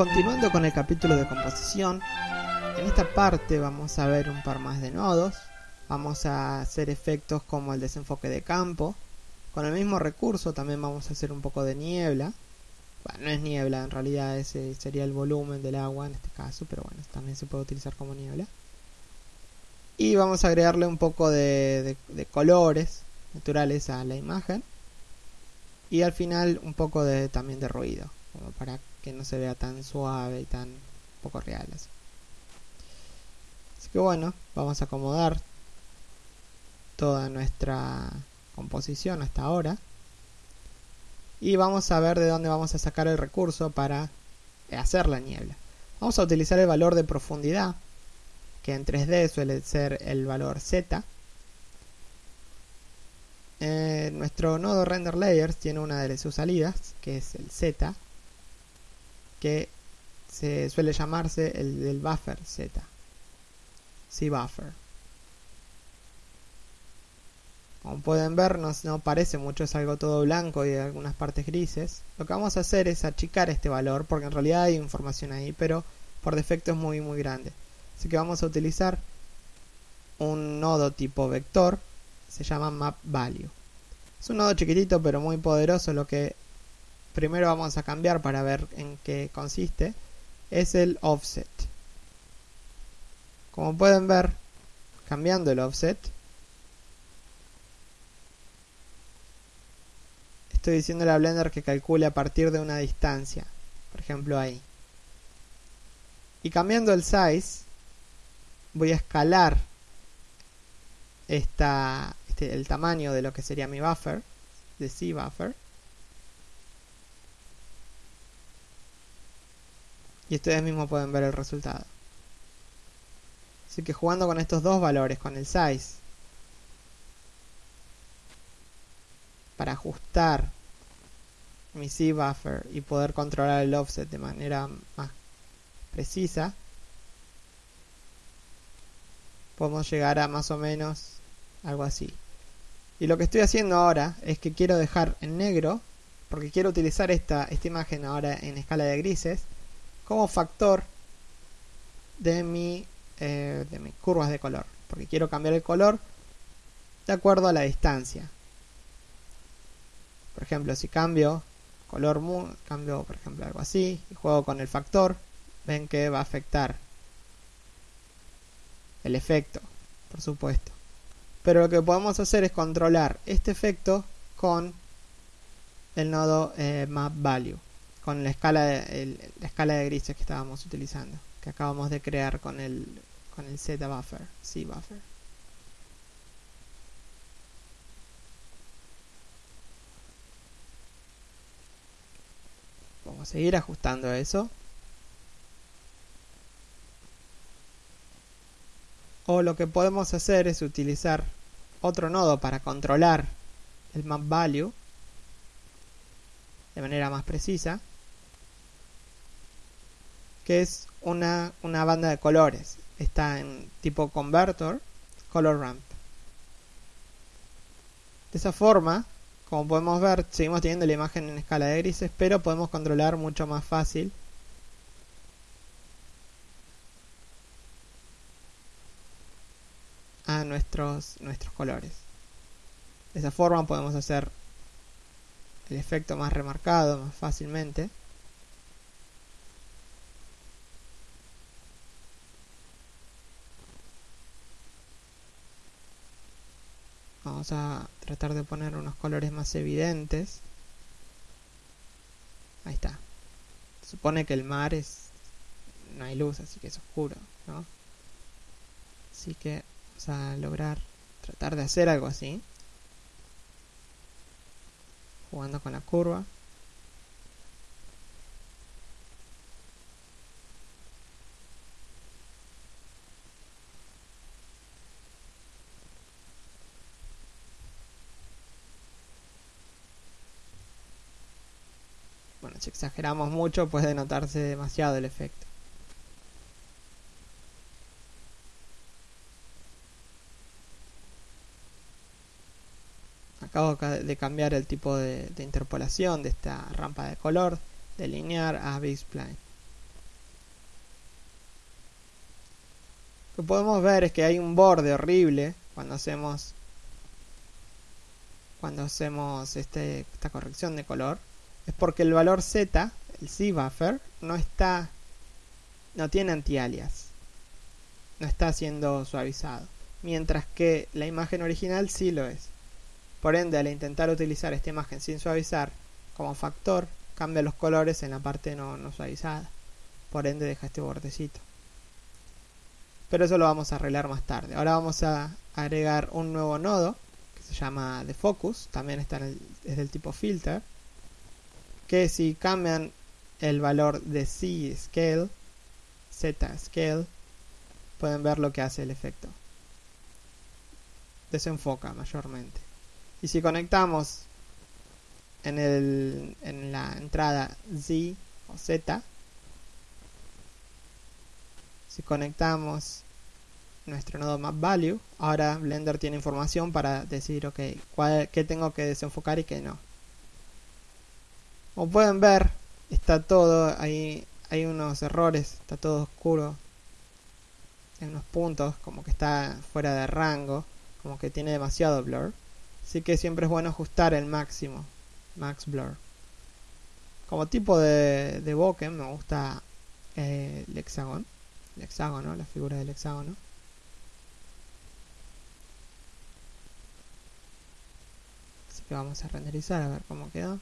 continuando con el capítulo de composición, en esta parte vamos a ver un par más de nodos, vamos a hacer efectos como el desenfoque de campo, con el mismo recurso también vamos a hacer un poco de niebla, bueno, no es niebla, en realidad ese sería el volumen del agua en este caso, pero bueno, también se puede utilizar como niebla. Y vamos a agregarle un poco de, colores naturales a la imagen. Y al final un poco de, también de ruido, como para que no se vea tan suave y tan poco real. Así. así que bueno, vamos a acomodar toda nuestra composición hasta ahora y vamos a ver de dónde vamos a sacar el recurso para hacer la niebla. Vamos a utilizar el valor de profundidad, que en 3D suele ser el valor Z. Eh, nuestro nodo render layers tiene una de sus salidas, que es el Z, que se suele llamarse el del buffer Z. C buffer. Como pueden ver, no, parece mucho, es algo todo blanco y algunas partes grises. Lo que vamos a hacer es achicar este valor, porque en realidad hay información ahí, pero por defecto es muy muy grande. Así que vamos a utilizar un nodo tipo vector, se llama map value. Es un nodo chiquitito pero muy poderoso, lo que primero vamos a cambiar para ver en qué consiste es el offset. Como pueden ver, cambiando el offset, estoy diciendo a Blender que calcule a partir de una distancia. Por ejemplo ahí. Y cambiando el size, voy a escalar esta, este, el tamaño de lo que sería mi buffer, de C buffer. Y ustedes mismos pueden ver el resultado. Así que jugando con estos dos valores, con el size para ajustar mi C buffer y poder controlar el offset de manera más precisa, podemos llegar a más o menos algo así. Y lo que estoy haciendo ahora es que quiero dejar en negro, porque quiero utilizar esta, esta imagen ahora en escala de grises, como factor de, mi, eh, de mis curvas de color. Porque quiero cambiar el color de acuerdo a la distancia. Por ejemplo, si cambio color, cambio por ejemplo algo así y juego con el factor, ven que va a afectar el efecto, por supuesto. Pero lo que podemos hacer es controlar este efecto con el nodo eh, map value, con la escala de, la escala de grises que estábamos utilizando, que acabamos de crear con el con el z buffer, c buffer. Vamos a seguir ajustando eso. O lo que podemos hacer es utilizar otro nodo para controlar el map value de manera más precisa que es una, una banda de colores está en tipo converter color ramp de esa forma como podemos ver, seguimos teniendo la imagen en escala de grises, pero podemos controlar mucho más fácil a nuestros, nuestros colores. De esa forma podemos hacer el efecto más remarcado, más fácilmente. Vamos a tratar de poner unos colores más evidentes. Ahí está. supone que el mar es... No hay luz, así que es oscuro, ¿no? Así que vamos a lograr tratar de hacer algo así. Jugando con la curva. Si exageramos mucho puede notarse demasiado el efecto. Acabo de cambiar el tipo de, interpolación de esta rampa de color de linear a Big Spline. Lo que podemos ver es que hay un borde horrible cuando hacemos cuando hacemos este, esta corrección de color es porque el valor z, el z buffer, no está no tiene anti-alias. No está siendo suavizado, mientras que la imagen original sí lo es. Por ende, al intentar utilizar esta imagen sin suavizar como factor, cambia los colores en la parte no, suavizada. Por ende, deja este bordecito. Pero eso lo vamos a arreglar más tarde. Ahora vamos a agregar un nuevo nodo que se llama de focus. También está es del tipo filter. Que si cambian el valor de C scale, Z scale, pueden ver lo que hace el efecto. Desenfoca mayormente. Y si conectamos en, el, en la entrada Z o Z, si conectamos nuestro nodo map value, ahora Blender tiene información para decir, ok, qué tengo que desenfocar y qué no. Como pueden ver, está todo ahí, hay unos errores, está todo oscuro. Hay unos puntos, como que está fuera de rango, como que tiene demasiado blur. Así que siempre es bueno ajustar el máximo, max blur. Como tipo de, de bokeh me gusta eh, el hexágono el hexágono, la figura del hexágono. Así que vamos a renderizar a ver cómo quedó.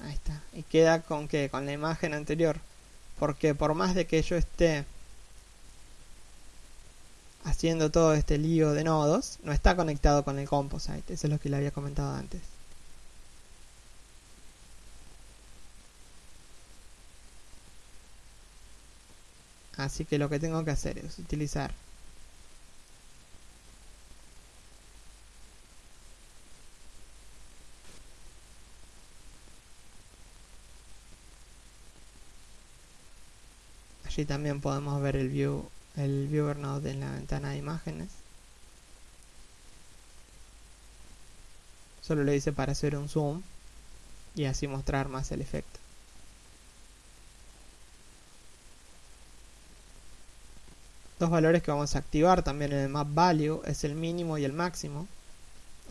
Ahí está. Y queda con que con la imagen anterior. Porque por más de que yo esté haciendo todo este lío de nodos, no está conectado con el composite. Eso es lo que le había comentado antes. Así que lo que tengo que hacer es utilizar Allí también podemos ver el view el viewer node en la ventana de imágenes. Solo le dice para hacer un zoom y así mostrar más el efecto. Dos valores que vamos a activar también en el map value es el mínimo y el máximo.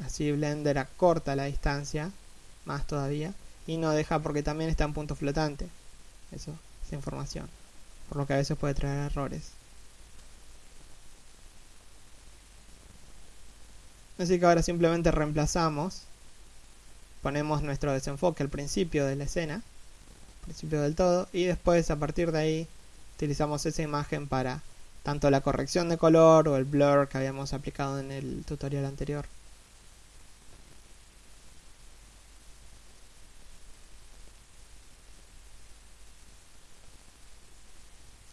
Así Blender acorta la distancia más todavía y no deja porque también está en punto flotante. Eso, esa información. Por lo que a veces puede traer errores. Así que ahora simplemente reemplazamos, ponemos nuestro desenfoque al principio de la escena, principio del todo, y después a partir de ahí utilizamos esa imagen para tanto la corrección de color o el blur que habíamos aplicado en el tutorial anterior.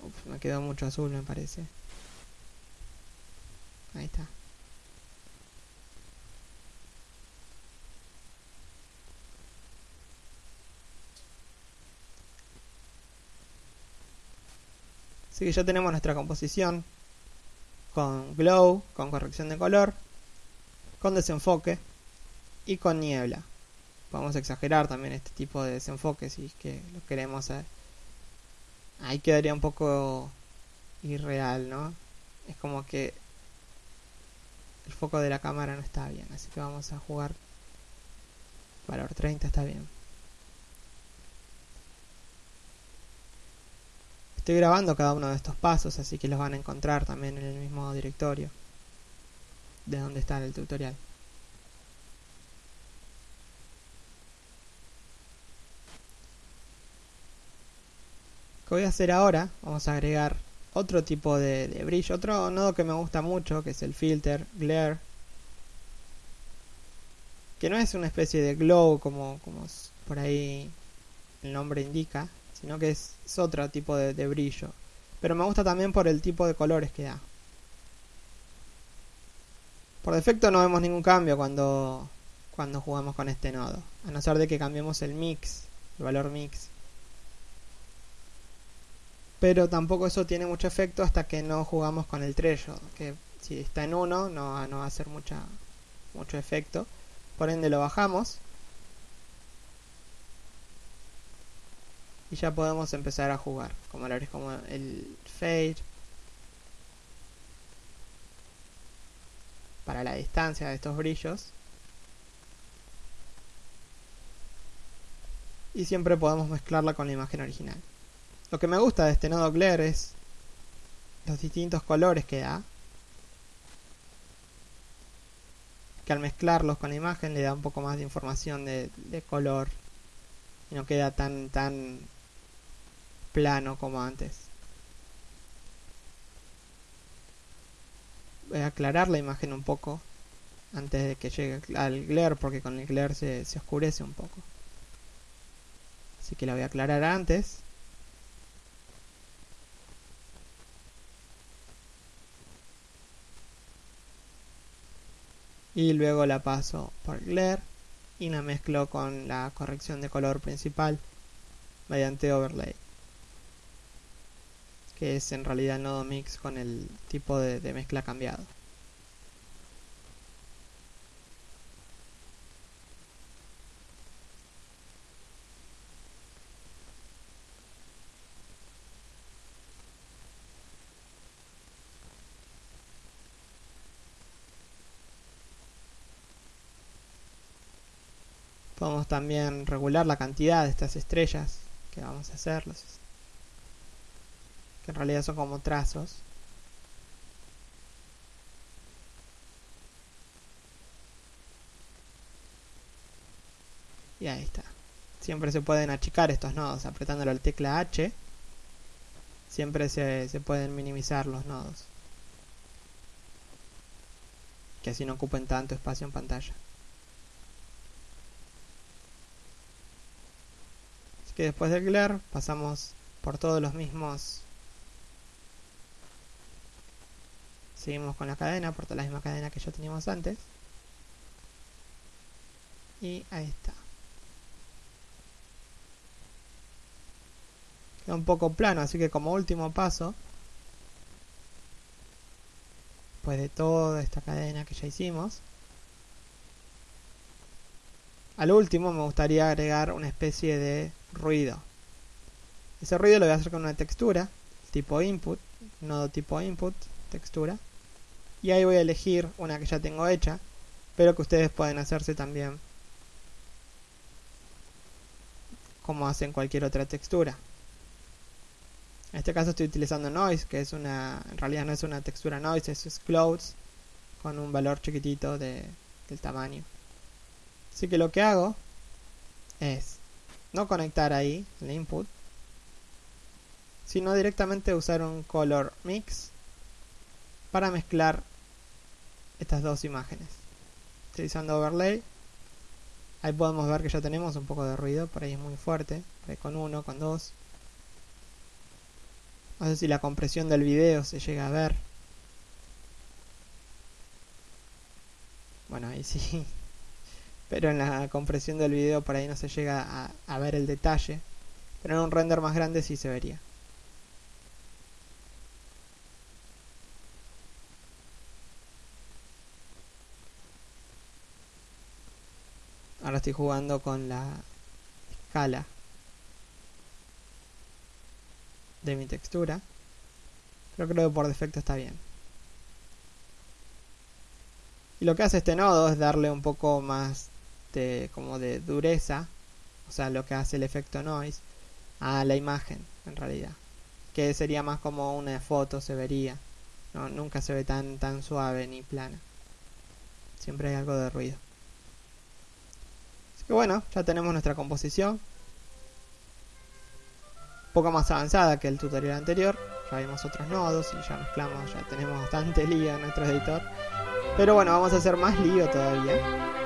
Uf, me quedó mucho azul me parece. Ahí está. Así que ya tenemos nuestra composición con glow, con corrección de color, con desenfoque y con niebla. Podemos exagerar también este tipo de desenfoque si es que lo queremos hacer. Ahí quedaría un poco irreal, ¿no? Es como que el foco de la cámara no está bien, así que vamos a jugar valor 30 está bien. Estoy grabando cada uno de estos pasos, así que los van a encontrar también en el mismo directorio de donde está el tutorial. ¿Qué voy a hacer ahora? Vamos a agregar otro tipo de, de brillo, otro nodo que me gusta mucho, que es el filter glare, que no es una especie de glow como, como por ahí el nombre indica, sino que es, otro tipo de, brillo. Pero me gusta también por el tipo de colores que da. Por defecto no vemos ningún cambio cuando, cuando jugamos con este nodo, a no ser de que cambiemos el mix, el valor mix. Pero tampoco eso tiene mucho efecto hasta que no jugamos con el trello, que si está en 1 no, no va a hacer mucha, mucho efecto. Por ende lo bajamos. Y ya podemos empezar a jugar. Como lo como el fade. Para la distancia de estos brillos. Y siempre podemos mezclarla con la imagen original. Lo que me gusta de este nodo Glare es los distintos colores que da. Que al mezclarlos con la imagen le da un poco más de información de, color. Y no queda tan, tan plano como antes. Voy a aclarar la imagen un poco antes de que llegue al glare porque con el glare se, se oscurece un poco. Así que la voy a aclarar antes. Y luego la paso por Glare y la mezclo con la corrección de color principal mediante overlay que es en realidad el nodo mix con el tipo de, de mezcla cambiado Podemos también regular la cantidad de estas estrellas que vamos a hacer, que en realidad son como trazos. Y ahí está. Siempre se pueden achicar estos nodos apretándole la tecla H. Siempre se, se pueden minimizar los nodos. Que así no ocupen tanto espacio en pantalla. Que después del glare pasamos por todos los mismos. Seguimos con la cadena por toda la misma cadena que ya teníamos antes. Y ahí está. Queda un poco plano así que como último paso después de toda esta cadena que ya hicimos al último me gustaría agregar una especie de ruido. Ese ruido lo voy a hacer con una textura, tipo input, nodo tipo input, textura. Y ahí voy a elegir una que ya tengo hecha, pero que ustedes pueden hacerse también como hacen cualquier otra textura. En este caso estoy utilizando noise, que es una, en realidad no es una textura noise, es clouds con un valor chiquitito de, del tamaño. Así que lo que hago es no conectar ahí el input, sino directamente usar un color mix para mezclar estas dos imágenes. Utilizando overlay, ahí podemos ver que ya tenemos un poco de ruido, por ahí es muy fuerte, con uno, con dos. No sé si la compresión del video se llega a ver. Bueno, ahí sí pero en la compresión del video por ahí no se llega a, ver el detalle, pero en un render más grande sí se vería. Ahora estoy jugando con la escala de mi textura. Pero creo que por defecto está bien. Y lo que hace este nodo es darle un poco más como de dureza, o sea, lo que hace el efecto noise, a la imagen, en realidad. Que sería más como una foto se vería. No, nunca se ve tan, tan suave ni plana. Siempre hay algo de ruido. Así que bueno, ya tenemos nuestra composición. Un poco más avanzada que el tutorial anterior. Ya vimos otros nodos y ya mezclamos, ya tenemos bastante lío en nuestro editor. Pero bueno, vamos a hacer más lío todavía.